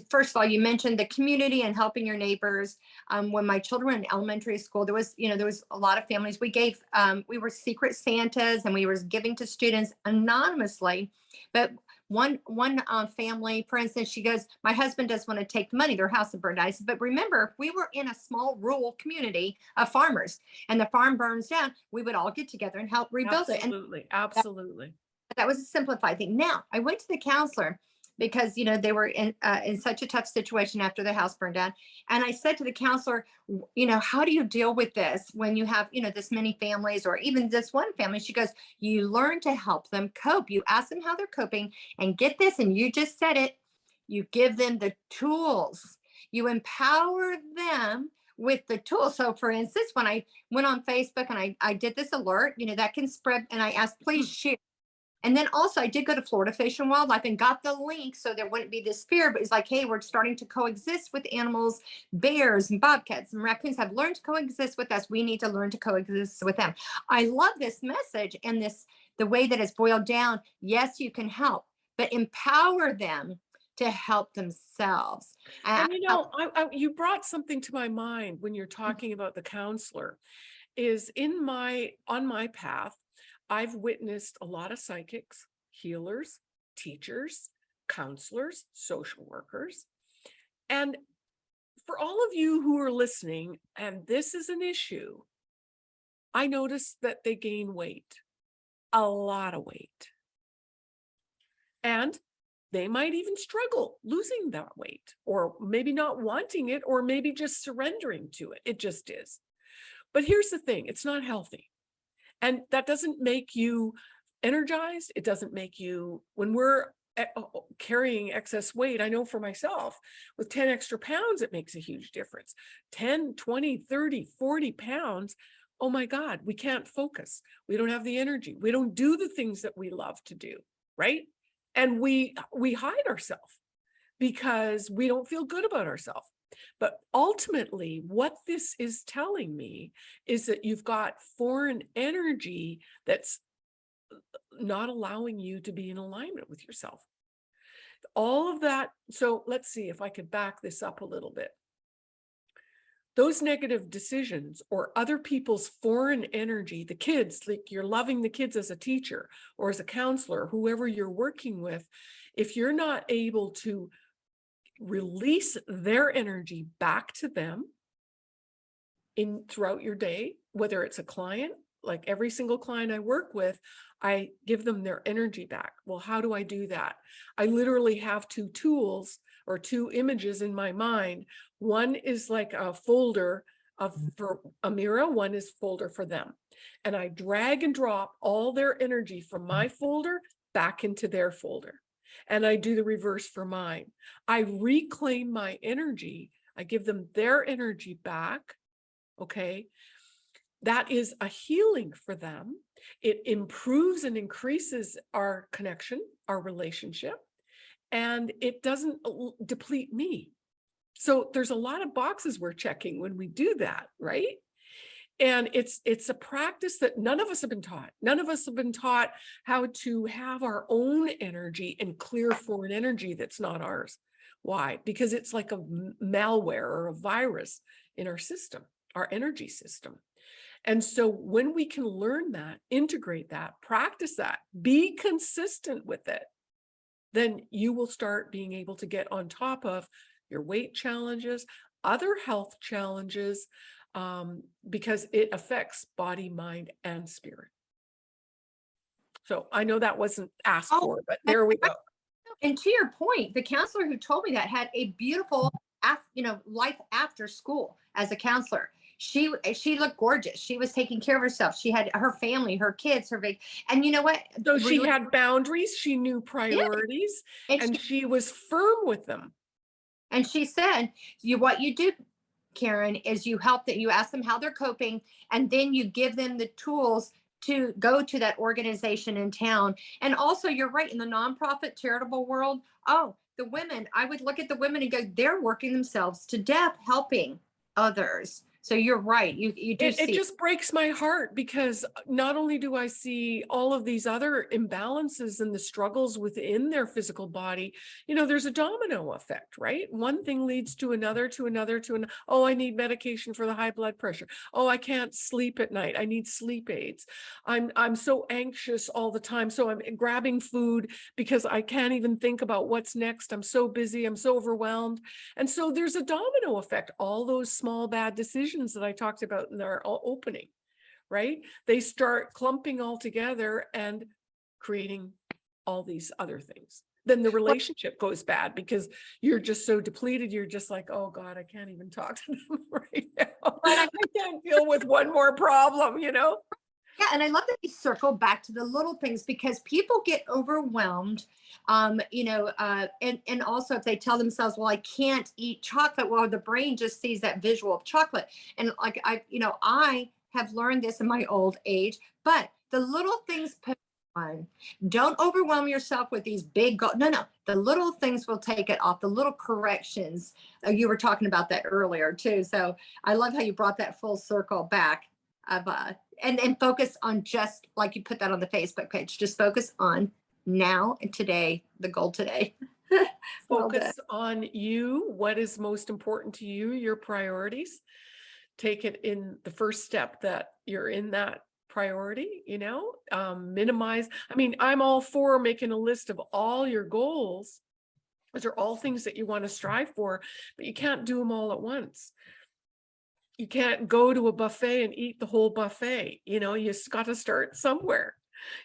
first of all, you mentioned the community and helping your neighbors. Um, when my children were in elementary school, there was, you know, there was a lot of families. We gave, um, we were secret Santas and we were giving to students anonymously. But one one uh, family, for instance, she goes, "My husband doesn't want to take the money. Their house is burned." Said, "But remember, we were in a small rural community of farmers, and the farm burns down. We would all get together and help rebuild it." And Absolutely, absolutely. that was a simplified thing. Now I went to the counselor because you know they were in uh, in such a tough situation after the house burned down, and I said to the counselor, you know, how do you deal with this when you have you know this many families or even this one family? She goes, you learn to help them cope. You ask them how they're coping, and get this, and you just said it. You give them the tools. You empower them with the tools. So for instance, when I went on Facebook and I, I did this alert, you know, that can spread and I asked, please share. And then also I did go to Florida Fish and Wildlife and got the link so there wouldn't be this fear, but it's like, hey, we're starting to coexist with animals, bears and bobcats and raccoons have learned to coexist with us. We need to learn to coexist with them. I love this message and this, the way that it's boiled down. Yes, you can help, but empower them to help themselves. And I- you know, I, I, you brought something to my mind when you're mm. talking about the counselor. Is in my, on my path, I've witnessed a lot of psychics, healers, teachers, counselors, social workers. And for all of you who are listening, and this is an issue, I noticed that they gain weight, a lot of weight. And they might even struggle losing that weight or maybe not wanting it or maybe just surrendering to it. It just is. But here's the thing, it's not healthy. And that doesn't make you energized. It doesn't make you, when we're eh, e- o- carrying excess weight, I know for myself, with 10 extra pounds, it makes a huge difference. 10, 20, 30, 40 pounds, oh my God, we can't focus. We don't have the energy. We don't do the things that we love to do, right? And we we hide ourselves because we don't feel good about ourselves. But ultimately, what this is telling me is that you've got foreign energy that's uh, not allowing you to be in alignment with yourself. All of that. So let's see if I could back this up a little bit. Those negative decisions or other people's foreign energy, the kids, like you're loving the kids as a teacher or as a counselor, whoever you're working with, if you're not able to release their energy back to them in throughout your day, whether it's a client, like every single client I work with, I give them their energy back. Well, how do I do that? I literally have two tools or two images in my mind. One is like a folder of mm. for Amira, one is folder for them. And I drag and drop all their energy from mm. my folder back into their folder. And I do the reverse for mine. I reclaim my energy. I give them their energy back. Okay. That is a healing for them. It improves and increases our connection, our relationship, and it doesn't uh, deplete me. So there's a lot of boxes we're checking when we do that, right? And it's it's a practice that none of us have been taught. None of us have been taught how to have our own energy and clear foreign energy that's not ours. Why? Because it's like a malware or a virus in our system, our energy system. And so when we can learn that, integrate that, practice that, be consistent with it, then you will start being able to get on top of your weight challenges, other health challenges, um, because it affects body, mind, and spirit. So I know that wasn't asked Oh, for, but there we go. And to your point, the counselor who told me that had a beautiful, af- you know, life after school as a counselor. She she looked gorgeous. She was taking care of herself. She had her family, her kids, her big. And you know what? So she Really- had boundaries, she knew priorities, and and she, she was firm with them. and she said, "You what you do, Karen, is you help that you ask them how they're coping, and then you give them the tools." To go to that organization in town. And also, you're right, in the nonprofit charitable world, oh, the women, I would look at the women and go, they're working themselves to death helping others. So you're right. You you do It, see it just breaks my heart because uh, not only do I see all of these other imbalances and the struggles within their physical body, you know, there's a domino effect, right? One thing leads to another, to another, to an, oh, I need medication for the high blood pressure. Oh, I can't sleep at night. I need sleep aids. I'm, I'm so anxious all the time. So I'm grabbing food because I can't even think about what's next. I'm so busy. I'm so overwhelmed. And so there's a domino effect, all those small bad decisions that I talked about in our opening, right? They start clumping all together and creating all these other things. Then the relationship goes bad because you're just so depleted. You're just like, oh God, I can't even talk to them right now. I can't deal with one more problem, you know? Yeah, and I love that you circle back to the little things because people get overwhelmed. Um, you know, uh, and and also if they tell themselves, "Well, I can't eat chocolate," well, the brain just sees that visual of chocolate, and like I, you know, I have learned this in my old age. But the little things put on. Don't overwhelm yourself with these big goals. No, no, the little things will take it off. The little corrections. Uh, you were talking about that earlier too. So I love how you brought that full circle back of uh and and focus on just like you put that on the Facebook page. Just focus on now and today, the goal today. Well. Focus on you, what is most important to you, your priorities. Take it in the first step that you're in that priority, you know, um, minimize. I mean, I'm all for making a list of all your goals. Those are all things that you want to strive for, but you can't do them all at once. You can't go to a buffet and eat the whole buffet, you know, you just got to start somewhere.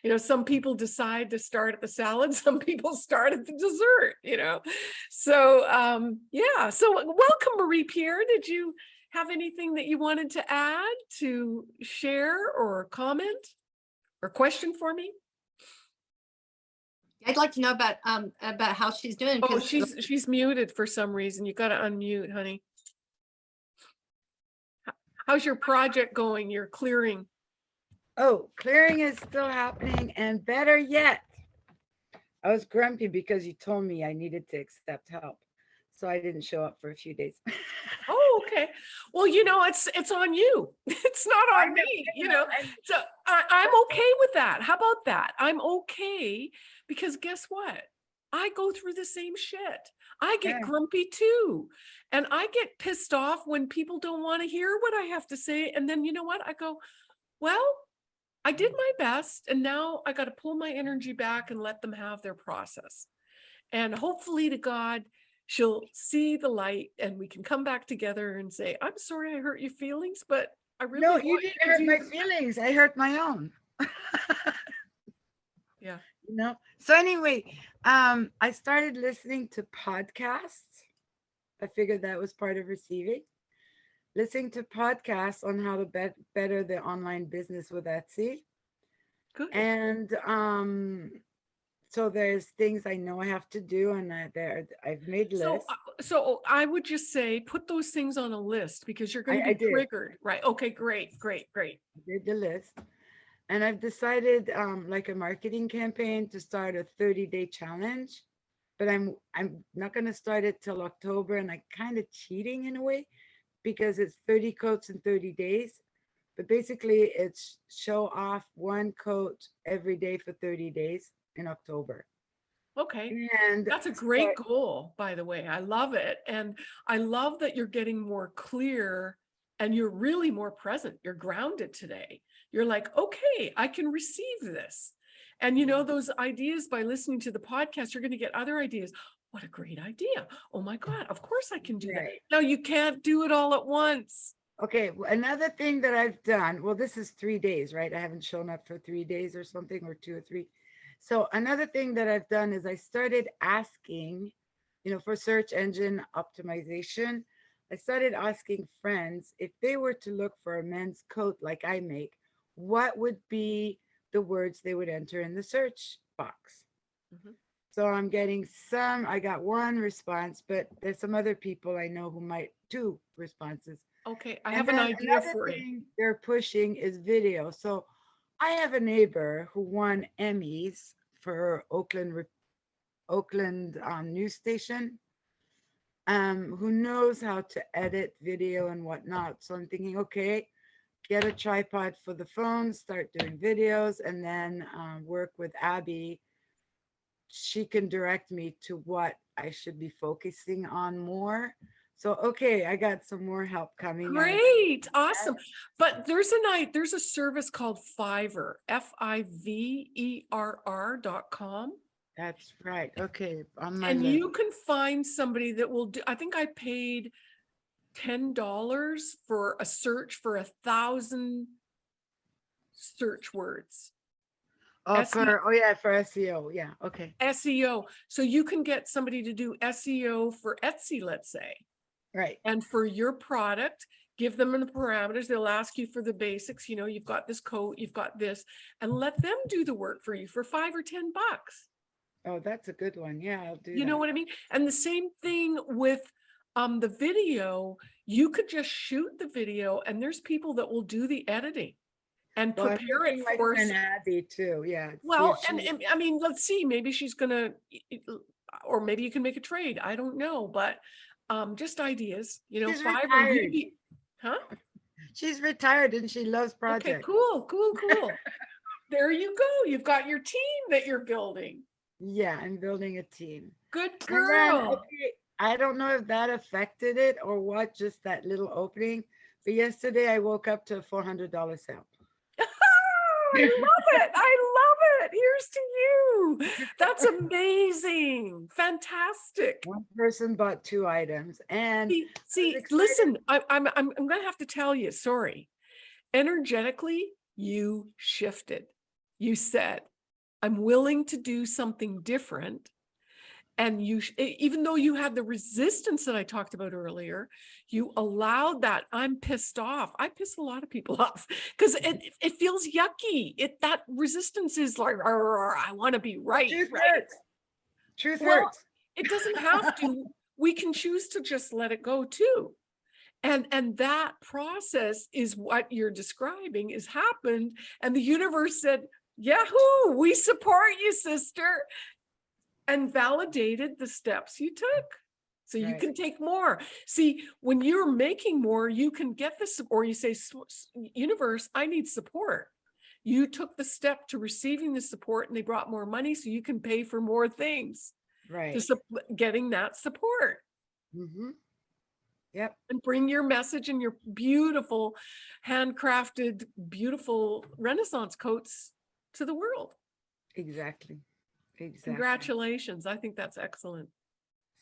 You know, some people decide to start at the salad, some people start at the dessert, you know. So um yeah, so welcome Marie Pierre. Did you have anything that you wanted to add to share or comment or question for me? I'd like to know about um about how she's doing. Oh, she's she's muted for some reason. You've got to unmute, honey. How's your project going? You're clearing. Oh, clearing is still happening and better yet. I was grumpy because you told me I needed to accept help. So I didn't show up for a few days. Oh, okay. Well, you know, it's it's on you. It's not on me, you know, know. So I, I'm okay with that. How about that? I'm okay because guess what? I go through the same shit. I get Yeah. grumpy too. And I get pissed off when people don't want to hear what I have to say. And then you know what? I go, well, I did my best and now I got to pull my energy back and let them have their process. And hopefully to God, she'll see the light and we can come back together and say, I'm sorry I hurt your feelings, but I really No, you didn't hurt do my feelings. I hurt my own. Yeah. You know, so anyway, um, I started listening to podcasts. I figured that was part of receiving. Listening to podcasts on how to bet better the online business with Etsy. Good. And um, so there's things I know I have to do, and I there I've made So, lists. uh, so I would just say, put those things on a list because you're going I- I to be triggered, right? Okay, great, great, great. did the list. And I've decided um like a marketing campaign to start a 30 day challenge. But I'm I'm not gonna start it till October and I kind of cheating in a way because it's 30 coats in 30 days. But basically it's show off one coat every day for 30 days in October. Okay. And That's a great start- goal, by the way. I love it. And I love that you're getting more clear and you're really more present. You're grounded today. You're like, okay, I can receive this. And you know, those ideas by listening to the podcast, you're going to get other ideas. What a great idea. Oh my God, of course I can do that. No, you can't do it all at once. Okay, another thing that I've done, well, this is three days, right? I haven't shown up for three days or something, or two or three. So another thing that I've done is I started asking, you know, for search engine optimization, I started asking friends if they were to look for a men's coat like I make, what would be the words they would enter in the search box? Mhm. So I'm getting some, I got one response, but there's some other people I know who might two responses. Okay, I And have an idea for you. They're pushing is video. So I have a neighbor who won Emmys for Oakland, Oakland um, news station. Um, who knows how to edit video and whatnot. So I'm thinking, okay, get a tripod for the phone, start doing videos, and then um, work with Abby. She can direct me to what I should be focusing on more. So, okay, I got some more help coming. Great, awesome. But there's a night, there's a service called Fiverr, F I V E R R dot com. That's right. Okay. On my And list. you can find somebody that will do, I think I paid ten dollars for a search for a thousand search words, Oh, SEO. for, oh yeah, for SEO. Yeah. Okay. SEO. So you can get somebody to do SEO for Etsy, let's say. Right. And for your product, give them the parameters. They'll ask you for the basics, you know, you've got this coat, you've got this, and let them do the work for you for five or ten bucks. Oh, that's a good one. Yeah, I'll do You know what I mean? And the same thing with um the video, you could just shoot the video and there's people that will do the editing and Well, prepare it my for. s- Abby too. Yeah. Well, if and, and I mean, let's see, maybe she's gonna, y- y- l- or maybe you can make a trade. I don't know, but um just ideas, you know, She's five or retired. maybe. Huh? she's retired and she loves projects. Okay, cool, cool, cool. There you go. You've got your team that you're building. Yeah, I'm building a team. Good girl. okay, I don't know if that affected it or what, just that little opening. But yesterday I woke up to a four hundred dollar sale. I love it. I love it. Here's to you. That's amazing. Fantastic. One person bought two items and See, see, listen, I, I'm, I'm, I'm gonna have to tell you, sorry. Energetically, you shifted. You said, I'm willing to do something different. And you, even though you had the resistance that I talked about earlier, you allowed that. I'm pissed off. I piss a lot of people off because mm-hmm. it, it feels yucky. It, that resistance is like, "Arr, I want to be right. truth right? hurts. Truth Well, hurts. it doesn't have to we can choose to just let it go too and and that process is what you're describing is happened and the universe said yahoo we support you sister and validated the steps you took so you can take more see when you're making more you can get this or you say "S- s- universe i need support you took the step to receiving the support and they brought more money so you can pay for more things Right. to getting that support Mm -hmm. Yep. and bring your message and your beautiful handcrafted beautiful renaissance coats to the world Exactly. Exactly. congratulations i think that's excellent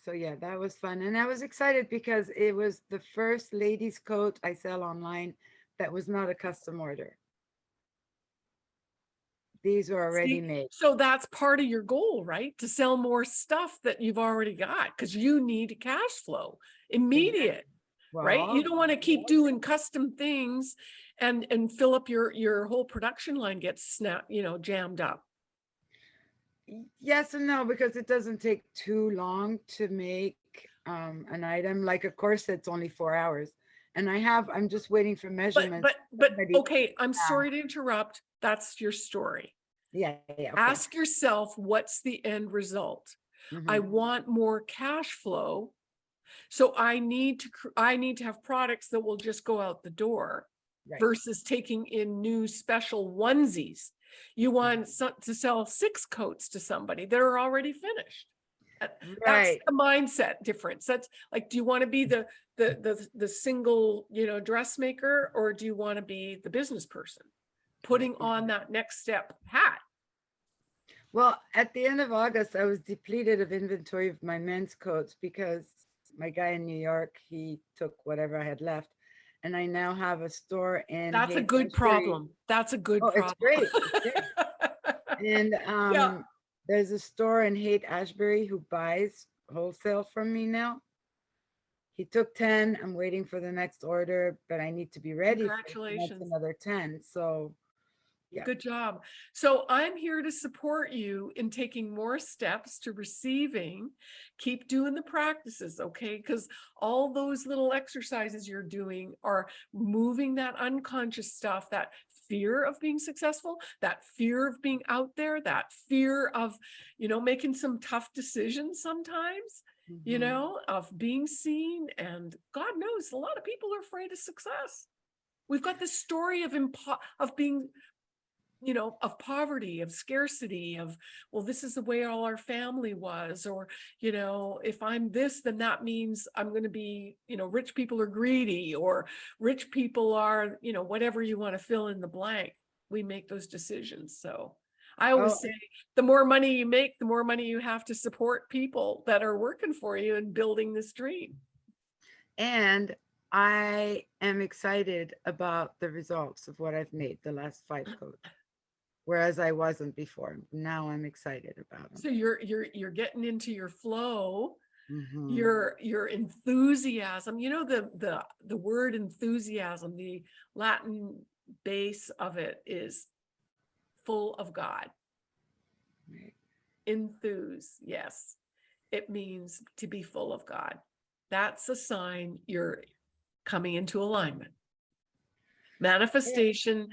So yeah, that was fun. And I was excited because it was the first ladies coat I sell online that was not a custom order. These were already See, made. so that's part of your goal right to sell more stuff that you've already got because you need cash flow immediate right you don't want to keep doing custom things and and fill up your your whole production line gets snap you know jammed up Yes and no, because it doesn't take too long to make um, an item. Like a corset's only four hours. And I have, I'm just waiting for But, measurements. but, but, already okay, I'm sorry to interrupt. That's your story. Yeah, yeah. okay. Ask yourself, what's the end result? I Mhm. want more cash flow. So I need to, I need to have products that will just go out the door Right. versus taking in new special onesies. You Mm-hmm. want some- to sell six coats to somebody that are already finished. That- That's Right. the mindset difference. That's like, do you want to be the, the, the, the single, you know, dressmaker, or do you want to be the business person? Putting on that next step hat. Well, at the end of August, I was depleted of inventory of my men's coats because my guy in New York, he took whatever I had left. And I now have a store in. That's a good Ferry. problem. That's a good Oh, problem. it's great. it's great. And um, there's a store in Haight Ashbury who buys wholesale from me now. He took ten, I'm waiting for the next order, but I need to be ready. Congratulations. Another ten, so, Yeah. Good job. So I'm here to support you in taking more steps to receiving. Keep doing the practices, okay? Because all those little exercises you're doing are moving that unconscious stuff, that fear of being successful, that fear of being out there, that fear of, you know, making some tough decisions sometimes, you mhm. know, of being seen. And God knows, a lot of people are afraid of success. We've got this story of impo- of being you know, of poverty, of scarcity, of, well, this is the way all our family was, or, you know, if I'm this, then that means I'm going to be, you know, rich people are greedy, or rich people are, you know, whatever you want to fill in the blank. We make those decisions. So I always Oh. say, the more money you make, the more money you have to support people that are working for you and building this dream. And I am excited about the results of what I've made the last five coats. Whereas I wasn't before. Now I'm excited about it. So you're, you're, you're getting into your flow. Mhm. your your enthusiasm you know the the the word enthusiasm the latin base of it is full of god Right. enthuse yes it means to be full of god that's a sign you're coming into alignment manifestation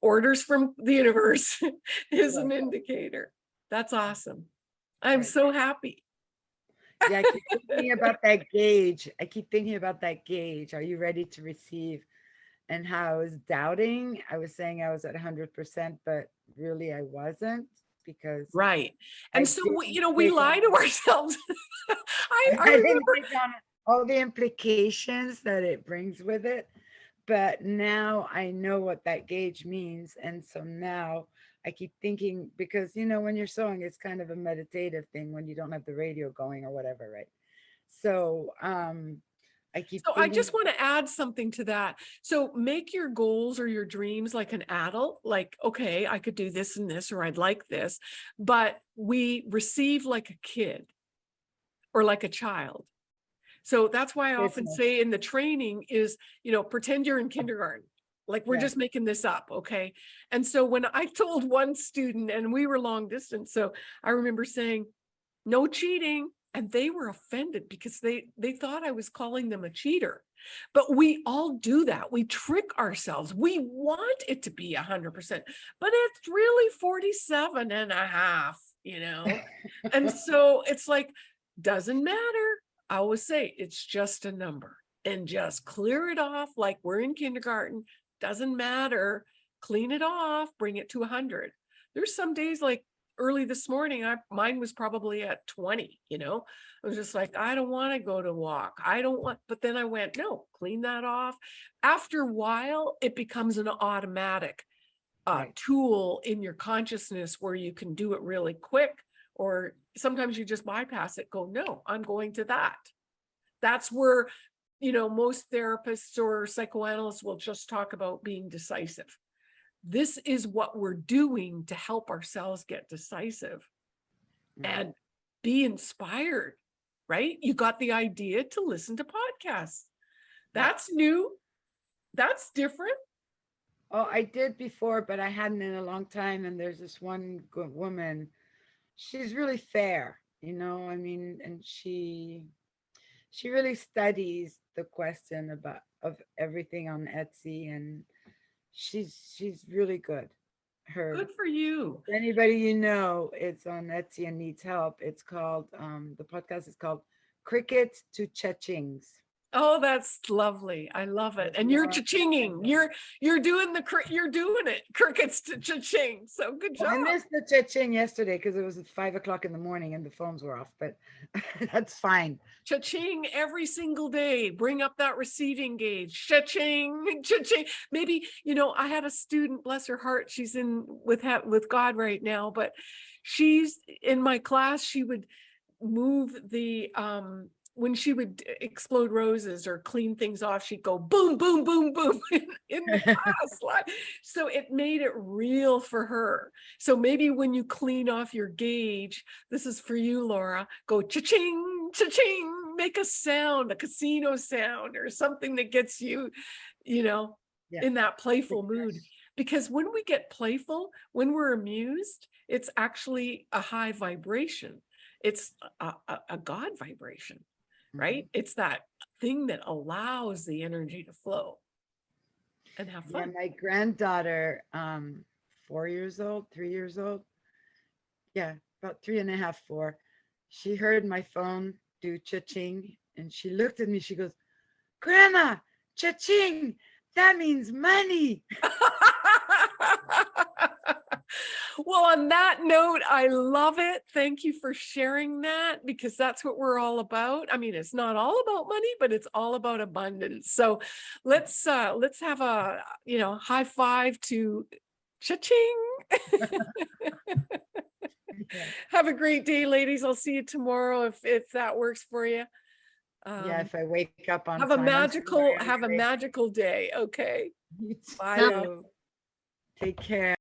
orders from the universe is an indicator that's awesome i'm Right. so happy Yeah, I keep thinking about that gauge. I keep thinking about that gauge. Are you ready to receive? And how I was doubting. I was saying I was at hundred percent, but really I wasn't because Right. I And so, we- you know, we lie to ourselves. I, I I remember, all the implications that it brings with it. But now I know what that gauge means. And so now I keep thinking, because you know, when you're sewing, it's kind of a meditative thing when you don't have the radio going or whatever, right? So um I keep so I just want to add something to that. So make your goals or your dreams like an adult, like, okay, I could do this and this, or I'd like this, but we receive like a kid or like a child. So that's why I often say in the training is, you know, pretend you're in kindergarten. Like we're Yeah. just making this up, okay? And so when I told one student and we were long distance, so I remember saying, no cheating. And they were offended because they they thought I was calling them a cheater. But we all do that. We trick ourselves. We want it to be a hundred percent, but it's really 47 and a half, you know? and so it's like, doesn't matter. I always say it's just a number and just clear it off like we're in kindergarten. Doesn't matter. Clean it off, bring it to 100. There's some days like early this morning, I mine was probably at 20, you know. I was just like, I don't want to go to walk. I don't want, but then I went, no, clean that off. After a while, it becomes an automatic uh, Right. tool in your consciousness where you can do it really quick or sometimes you just bypass it, go, no, I'm going to that. That's where, you know, most therapists or psychoanalysts will just talk about being decisive. This is what we're doing to help ourselves get decisive and be inspired, right? You got the idea to listen to podcasts. That's new. That's different. Oh, I did before, but I hadn't in a long time. And there's this one good woman. She's really fair, you know. I mean, and she she really studies the question about of everything on Etsy, and she's she's really good. Her Good for you. anybody you know, it's on Etsy and needs help. It's called um the podcast is called Cricket to Cha-chings. Oh, that's lovely. I love it. And you you're cha-chinging. You're you're doing the you're doing it. Crickets to cha-ching. So good Well, I missed the cha-ching yesterday because it was at five o'clock in the morning and the phones were off, but that's fine. Cha-ching every single day. Bring up that receiving gauge. Cha-ching, cha-ching. Maybe, you know, I had a student, bless her heart, she's in with with God right now, but she's in my class, she would move the um when she would explode roses or clean things off, she'd go boom, boom, boom, boom in, in the class. So it made it real for her. So maybe when you clean off your gauge, this is for you, Laura, go cha-ching, cha-ching, make a sound, a casino sound or something that gets you, you know, Yeah. in that playful mood. Because when we get playful, when we're amused, it's actually a high vibration. It's a, a, a God vibration, right? It's that thing that allows the energy to flow and have Yeah, fun. my granddaughter, um, four years old, three years old. Yeah, about three and a half, four. She heard my phone do cha-ching and she looked at me, she goes, Grandma, cha-ching, that means money. well, on that note, I love it. Thank you for sharing that because that's what we're all about. I mean, it's not all about money, but it's all about abundance. So let's uh let's have a you know high five to cha-ching. Have a great day, ladies. I'll see you tomorrow if if that works for you. Yeah, Um, if I wake up on have a magical have a magical day. Okay. Bye. Take care.